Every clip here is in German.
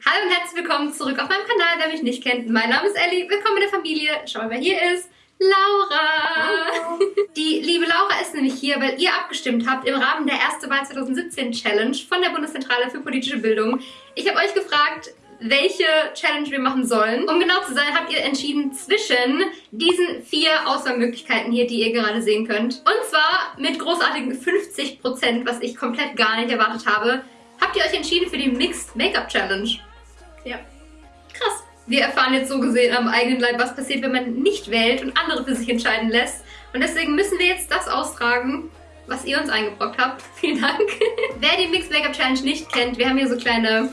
Hallo und herzlich willkommen zurück auf meinem Kanal, wer mich nicht kennt. Mein Name ist Ellie, willkommen in der Familie. Schau mal, wer hier ist. Laura! Hallo. Die liebe Laura ist nämlich hier, weil ihr abgestimmt habt im Rahmen der Erste Wahl 2017 Challenge von der Bundeszentrale für politische Bildung. Ich habe euch gefragt, welche Challenge wir machen sollen. Um genau zu sein, habt ihr entschieden zwischen diesen vier Auswahlmöglichkeiten hier, die ihr gerade sehen könnt. Und zwar mit großartigen 50%, was ich komplett gar nicht erwartet habe, habt ihr euch entschieden für die Mixed Make-up Challenge. Ja. Krass. Wir erfahren jetzt so gesehen am eigenen Leib, was passiert, wenn man nicht wählt und andere für sich entscheiden lässt. Und deswegen müssen wir jetzt das austragen, was ihr uns eingebrockt habt. Vielen Dank. Wer die Mixed Make-up Challenge nicht kennt, wir haben hier so kleine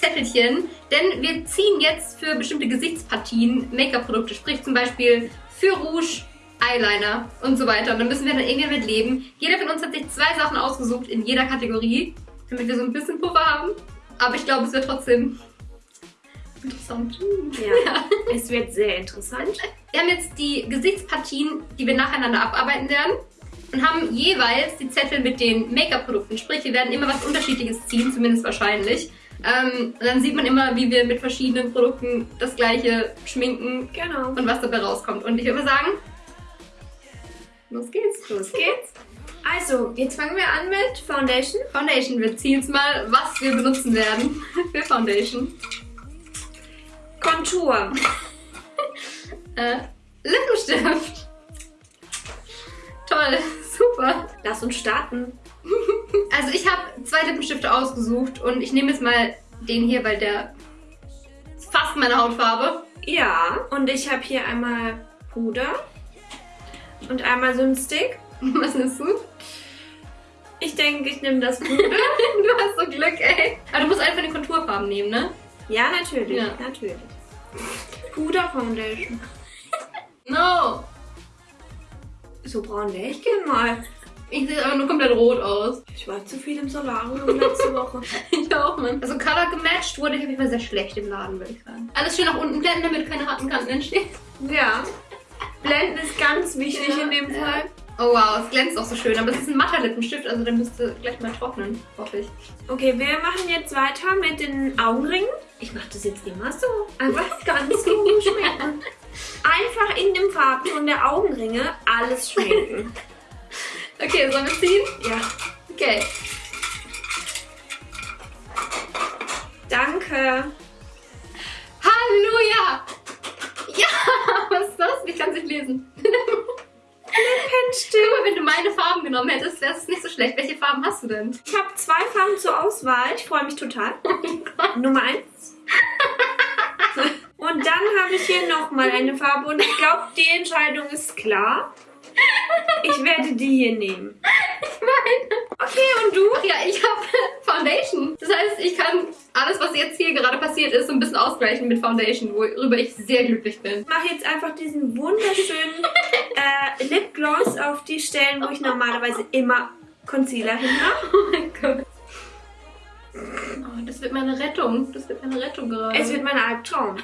Zettelchen, denn wir ziehen jetzt für bestimmte Gesichtspartien Make-up-Produkte, sprich zum Beispiel für Rouge, Eyeliner und so weiter. Und dann müssen wir dann irgendwie mit leben. Jeder von uns hat sich zwei Sachen ausgesucht in jeder Kategorie, damit wir so ein bisschen Puffer haben. Aber ich glaube, es wird trotzdem interessant. Ja, es wird sehr interessant. Wir haben jetzt die Gesichtspartien, die wir nacheinander abarbeiten werden und haben jeweils die Zettel mit den Make-up-Produkten. Sprich, wir werden immer was Unterschiedliches ziehen, zumindest wahrscheinlich. Ähm, dann sieht man immer, wie wir mit verschiedenen Produkten das gleiche schminken Genau. und was dabei rauskommt. Und ich würde sagen, los geht's. Los geht's. Also, jetzt fangen wir an mit Foundation. Foundation, wir ziehen jetzt mal, was wir benutzen werden für Foundation. Kontur. Äh, Lippenstift. Toll, super. Lass uns starten. Also ich habe zwei Lippenstifte ausgesucht und ich nehme jetzt mal den hier, weil der ist fast meine Hautfarbe. Ja, und ich habe hier einmal Puder und einmal so einen Stick. Was nimmst du? Ich denke, ich nehme das Puder. du hast so Glück, ey. Aber du musst einfach die Konturfarben nehmen, ne? ja, natürlich, Ja. natürlich. Puder Foundation. No. So braun wäre ich gern mal. Ich sehe aber nur komplett rot aus. Ich war zu viel im Solarium letzte Woche. Ich auch, Mann. Also Color gematcht wurde ich auf jeden Fall sehr schlecht im Laden, würde ich sagen. Alles schön nach unten blenden, damit keine harten Kanten entstehen. Ja. Blenden ist ganz wichtig Ja, in dem ja. Oh wow, es glänzt auch so schön. Aber es ist ein matter Lippenstift, also der müsste gleich mal trocknen, hoffe ich. Okay, wir machen jetzt weiter mit den Augenringen. Ich mache das jetzt immer so. Einfach ganz so schminken. Einfach in dem Farbton der Augenringe alles schminken. Okay, sollen wir ziehen? Ja. Okay. Danke. Halleluja! Ja, was ist das? Ich kann es nicht lesen. Lippenstift. Guck mal, wenn du meine Farben genommen hättest, wäre es nicht so schlecht. Welche Farben hast du denn? Ich habe zwei Farben zur Auswahl. Ich freue mich total. Nummer eins. Und dann habe ich hier nochmal eine Farbe und ich glaube, die Entscheidung ist klar. Ich werde die hier nehmen. Okay, und du? Ja, ich habe Foundation. Das heißt, ich kann alles, was jetzt hier gerade passiert ist, so ein bisschen ausgleichen mit Foundation, worüber ich sehr glücklich bin. Ich mache jetzt einfach diesen wunderschönen äh, Lipgloss auf die Stellen, wo ich normalerweise immer Concealer hin habe. Oh mein Gott. Oh, das wird meine Rettung. Das wird meine Rettung gerade. Es wird mein Albtraum.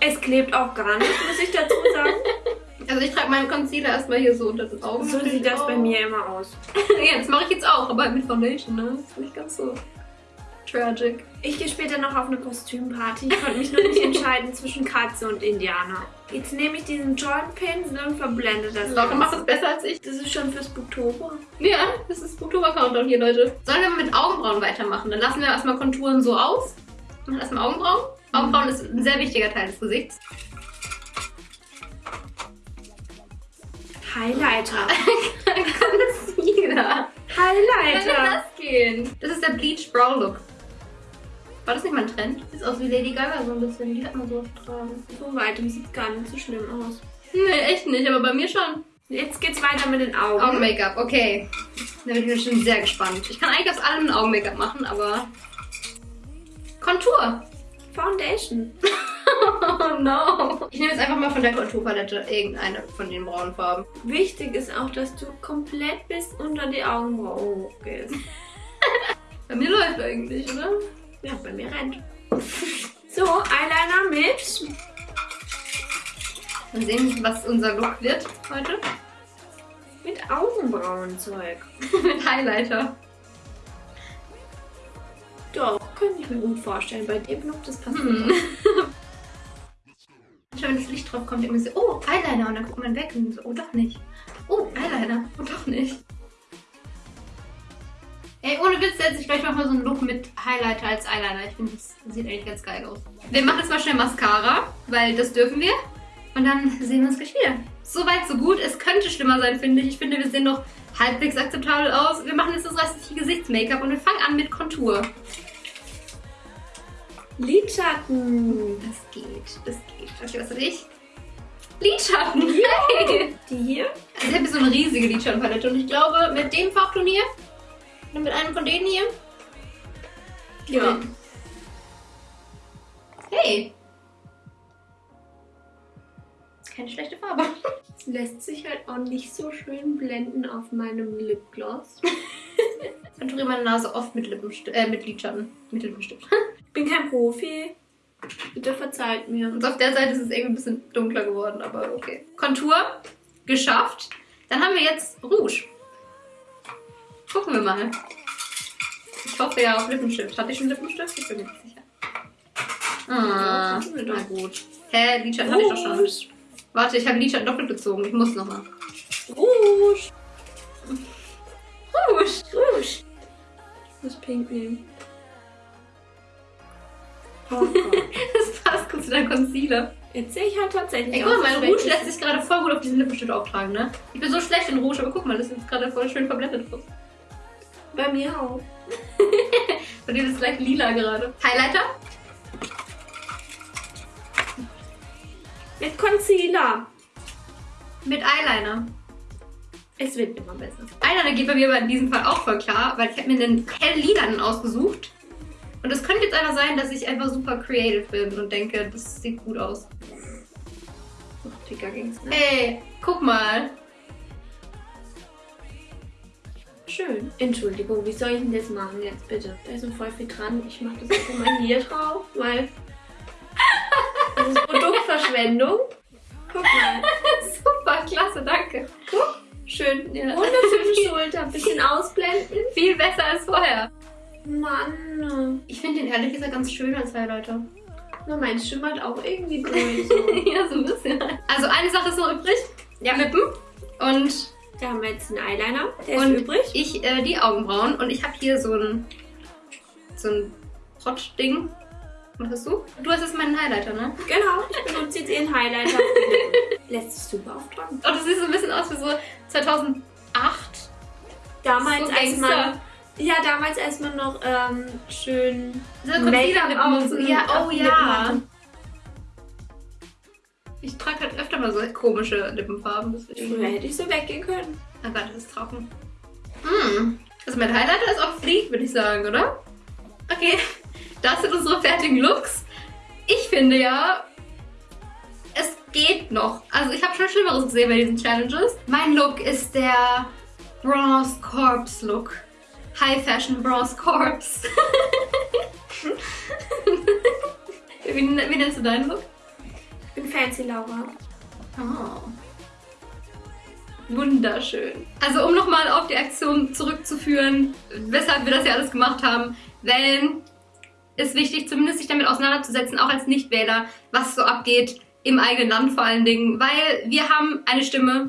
Es klebt auch gar nicht, muss ich dazu sagen. also ich trage meinen Concealer erstmal hier so unter den Augen. So sieht das bei Oh. mir immer aus. ja, das mache ich jetzt auch, aber mit Foundation, ne? Das ist nicht ganz so tragic. Ich gehe später noch auf eine Kostümparty. Ich konnte mich noch nicht entscheiden zwischen Katze und Indianer. Jetzt nehme ich diesen Joint Pinsel und verblende das. Laura macht das besser als ich. Das ist schon fürs Oktober. Ja, das ist Oktober-Countdown hier, Leute. Sollen wir mal mit Augenbrauen weitermachen? Dann lassen wir erstmal Konturen so aus. Machen erstmal Augenbrauen. Augenbrauen ist ein sehr wichtiger Teil des Gesichts. Highlighter. Concealer. Wie soll Highlighter. das gehen? Das ist der Bleach Brow Look. War das nicht mein Trend? Sieht aus wie Lady Gaga so ein bisschen. Die hat man so oft tragen. So weitem sieht gar nicht so schlimm aus. Nee, echt nicht, aber bei mir schon. Jetzt geht's weiter mit den Augen. Augen-Make-up, okay. Da bin ich mir schon sehr gespannt. Ich kann eigentlich aus allem ein Augen-Make-up machen, aber... Kontur. Foundation. Oh no. Ich nehme jetzt einfach mal von der Konturpalette irgendeine von den braunen Farben. Wichtig ist auch, dass du komplett bis unter die Augenbrauen hochgehst. Bei mir läuft eigentlich, oder? Ja, bei mir rennt. So, Eyeliner mit Mal sehen, was unser Look wird heute. mit Augenbrauenzeug. Mit Highlighter. Doch. könnte ich mir gut vorstellen. Bei dem Look, das passt Hm. nicht. Manchmal, wenn das Licht drauf kommt, irgendwie so, oh, Eyeliner. Und dann guckt man weg und so, oh, doch nicht. Oh, Eyeliner. Oh, doch nicht. Ey, ohne Witz setze ich gleich mal so einen Look mit Highlighter als Eyeliner. Ich finde, das sieht eigentlich ganz geil aus. Wir machen jetzt mal schnell Mascara, weil das dürfen wir. Und dann sehen wir uns gleich wieder. Soweit, so gut. Es könnte schlimmer sein, finde ich. Ich finde, wir sehen noch halbwegs akzeptabel aus. Wir machen jetzt das restliche Gesichtsmake-up und wir fangen an mit Kontur. Lidschatten. Das geht, das geht. Okay, was hatte ich? Lidschatten. Hey. Die hier? Also ich habe so eine riesige Lidschattenpalette und ich glaube, mit dem Farbton hier und mit einem von denen hier. Ja. Hey. Keine schlechte Farbe. Es lässt sich halt auch nicht so schön blenden auf meinem Lipgloss. Ich konturiere meine Nase oft mit Lippenstift, äh, mit Lidschatten. Mit Lippenstift. Bin kein Profi. Bitte verzeiht mir. Und auf der Seite ist es irgendwie ein bisschen dunkler geworden, aber okay. Kontur geschafft. Dann haben wir jetzt Rouge. Gucken wir mal. Ich hoffe ja auf Lippenstift. Hatte ich schon Lippenstift? Ich bin mir nicht sicher. Ah, na gut. Hä, Lidschatten hatte ich doch schon. Warte, ich habe Lidschatten doppelt gezogen. Ich muss nochmal. Rouge. Rouge. Rouge. Ich muss pink nehmen. Oh. Das passt gut zu deinem Concealer. Jetzt sehe ich halt tatsächlich Ey, guck mal, mein Rouge lässt sich gerade voll gut auf diesen Lippenstift auftragen, ne? Ich bin so schlecht in Rouge, aber guck mal, das ist jetzt gerade voll schön verblendet. Bei mir auch. Bei dir ist gleich lila gerade. Highlighter? Mit Concealer. Mit Eyeliner. Es wird immer besser. Eyeliner geht bei mir aber in diesem Fall auch voll klar, weil ich habe mir einen hell-lilanen ausgesucht. Und es könnte jetzt einer sein, dass ich einfach super creative bin und denke, das sieht gut aus. Noch dicker ging's, ne? Ey, guck mal. Schön. Entschuldigung, wie soll ich denn das machen jetzt bitte? Da ist so voll viel dran. Ich mache das einfach mal hier drauf, weil das ist Produktverschwendung. Guck mal. super, klasse, danke. Guck. Schön. Ja. Wunderschöne Schulter. Ein bisschen ausblenden. Viel besser als vorher. Mann. Ich finde den ehrlich gesagt ganz schön als Highlighter. Na, mein schimmert auch irgendwie durch. So. ja, so ein bisschen. Also eine Sache ist noch übrig. Ja, Lippen. Und Da haben wir jetzt einen Eyeliner. Der Und ist übrig. ich äh, die Augenbrauen. Und ich habe hier so ein so ein Hot-Ding. Was hast du? Du hast jetzt meinen Highlighter, ne? Genau. Ich benutze jetzt ihren Highlighter. Lippen. Lässt sich super auftragen. Oh, das sieht so ein bisschen aus wie so 2008. Damals, So als man. Ja, damals, als man noch ähm, schön. So Make-up auf- Concealer-Lippen. Ja, oh Lippen ja. hatte. Ich trage halt öfter mal so komische Lippenfarben. Deswegen. Früher hätte ich so weggehen können. Oh Gott, das ist trocken. Mm. Also mein Highlighter ist auch Fleek, würde ich sagen, oder? Okay, das sind unsere fertigen Looks. Ich finde ja, es geht noch. Also ich habe schon Schlimmeres gesehen bei diesen Challenges. Mein Look ist der Bronze Corpse Look. High Fashion Bronze Corpse. wie, wie nennst du deinen Look? Bin fancy Laura. Oh. Wunderschön. Also um nochmal auf die Aktion zurückzuführen, weshalb wir das ja alles gemacht haben. Wellen ist wichtig, zumindest sich damit auseinanderzusetzen, auch als Nichtwähler, was so abgeht im eigenen Land vor allen Dingen. Weil wir haben eine Stimme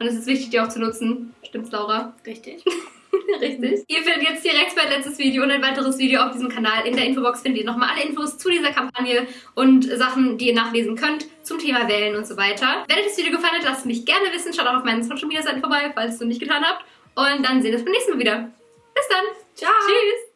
und es ist wichtig, die auch zu nutzen. Stimmt's, Laura? Richtig. Richtig. Ihr findet jetzt direkt mein letztes Video und ein weiteres Video auf diesem Kanal. In der Infobox findet ihr nochmal alle Infos zu dieser Kampagne und Sachen, die ihr nachlesen könnt zum Thema Wählen und so weiter. Wenn euch das Video gefallen hat, lasst es mich gerne wissen. Schaut auch auf meinen Social Media Seiten vorbei, falls ihr es noch nicht getan habt. Und dann sehen wir uns beim nächsten Mal wieder. Bis dann. Ciao. Tschüss.